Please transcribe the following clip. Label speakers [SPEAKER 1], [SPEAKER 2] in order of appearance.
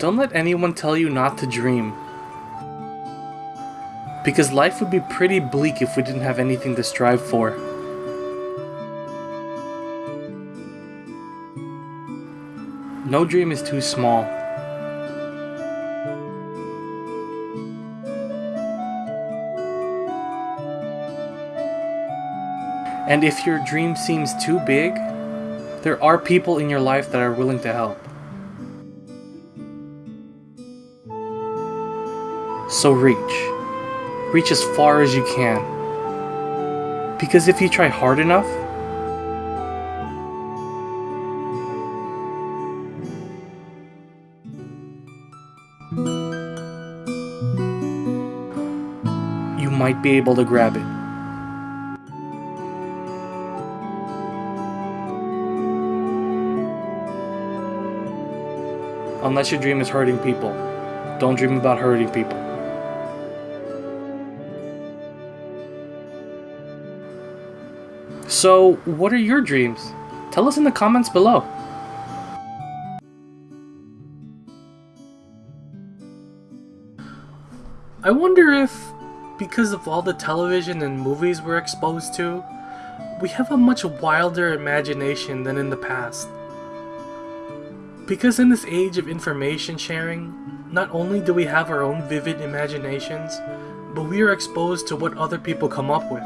[SPEAKER 1] Don't let anyone tell you not to dream. Because life would be pretty bleak if we didn't have anything to strive for. No dream is too small. And if your dream seems too big, there are people in your life that are willing to help. So reach. Reach as far as you can. Because if you try hard enough, you might be able to grab it. Unless your dream is hurting people. Don't dream about hurting people. So, what are your dreams? Tell us in the comments below. I wonder if, because of all the television and movies we're exposed to, we have a much wilder imagination than in the past. Because in this age of information sharing, not only do we have our own vivid imaginations, but we are exposed to what other people come up with.